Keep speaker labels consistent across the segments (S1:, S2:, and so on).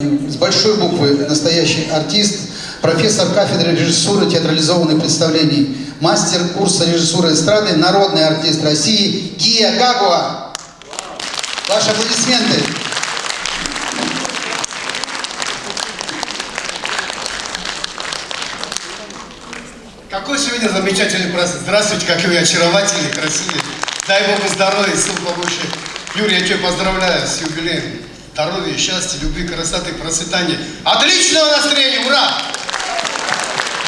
S1: С большой буквы настоящий артист, профессор кафедры режиссуры театрализованных представлений, мастер курса режиссуры эстрады, народный артист России Гия Гагуа. Ваши аплодисменты.
S2: Какой сегодня замечательный праздник. Здравствуйте, какой вы очаровательный, красивый. Дай Богу здоровья, сил побольше. Юрий, я тебя поздравляю с юбилеем здоровья, счастья, любви, красоты, процветания. Отличного настроения, ура!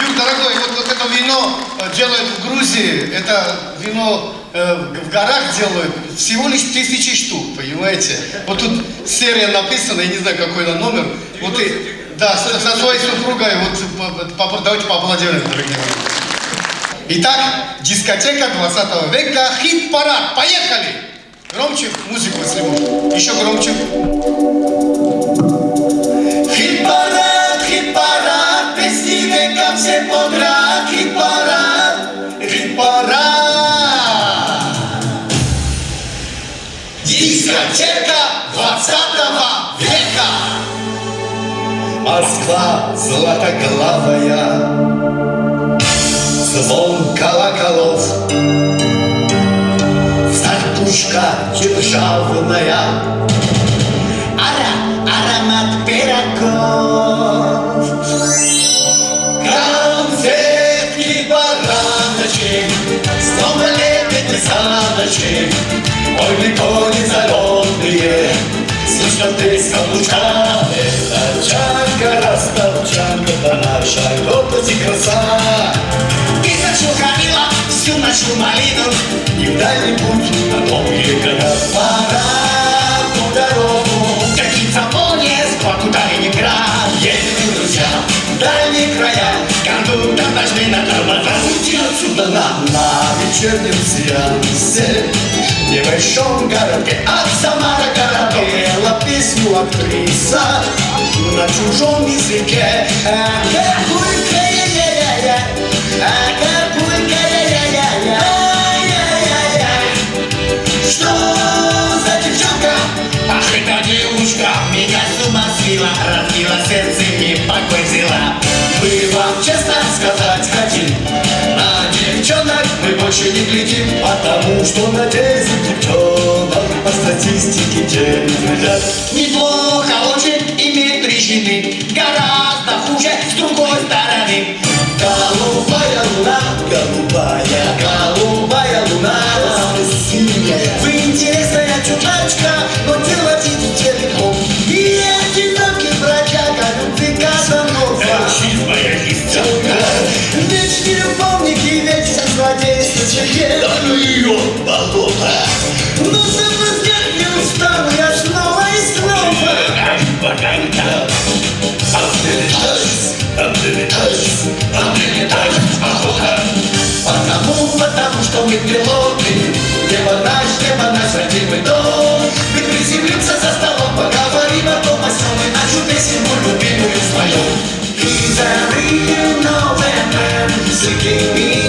S2: Юр, дорогой, вот, вот это вино э, делают в Грузии, это вино э, в горах делают всего лишь тысячи штук, понимаете? Вот тут серия написана, я не знаю, какой это номер. Вот и, да, со, со своей супругой, вот по, давайте поаплодируем, дорогие Итак, дискотека 20 века, хит-парад, поехали! Громче музыку, если. Еще громче.
S3: Хит-парад, хит-парад, песни века все подряд. Хит-парад, хит-парад. Дискотека 20 века. Москва златоглавая, звон колоколов пушка державная. Ара, аромат пирогов. Конфетки, бараночек, снова лепит саночек. Ой, ликони зеленые, слышно треск каблучка. Это чанка, растовчанка, это наша гордость и краса. И зачем хранила всю нашу малину, и в дальний путь на долгие года пора в дорогу. Какие цапония с Баку Калининград. Едем, друзья, в дальние края, кондуктор ночный на тормозах. Уйти отсюда нам на вечернем сеансе. В небольшом городке от Самара городок Пела песню актриса на чужом языке. Акапулька, эта девушка меня с ума свела Разбила сердце, мне покой взяла Мы вам честно сказать хотим На девчонок мы больше не глядим Потому что на 10 девчонок По статистике 9 ребят Неплохо очень иметь три жены Гораздо хуже с другой стороны. Голубая луна, голубая, голубая
S2: ну ее, болото.
S3: Но соблазнять не устану, я снова и снова
S2: Поганка. Обдевитась, обдевитась, обдевитась, охота.
S3: Потому, потому что мы пилоты Небо наш, небо наш родимый дом Мы приземлимся за столом, поговорим о том, о сём И нашу песенку любимую споем He's a real nowhere man Seeking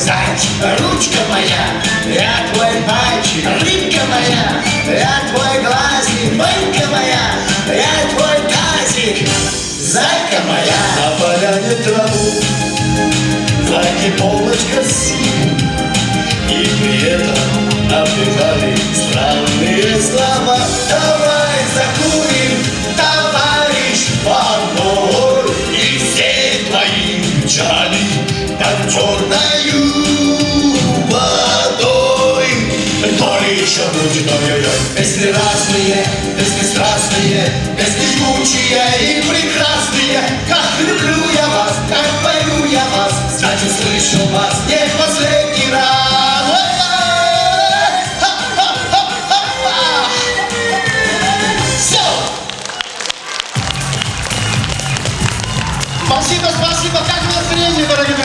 S3: Зайчик Ручка моя, я твой пальчик Рыбка моя, я твой глазик Банька моя, я твой тазик Зайка моя. На поляне траву Зайки полочка синь. И при этом напевали странные слова. Давай закурим, товарищ Павлов И все твои печали под черною еще будет ой-ой-ой. Песни разные, песни страстные, песни жгучие и прекрасные. Как люблю я вас, как пою я вас, значит слышал вас не в последний раз. Все! Спасибо, спасибо, как настроение, дорогие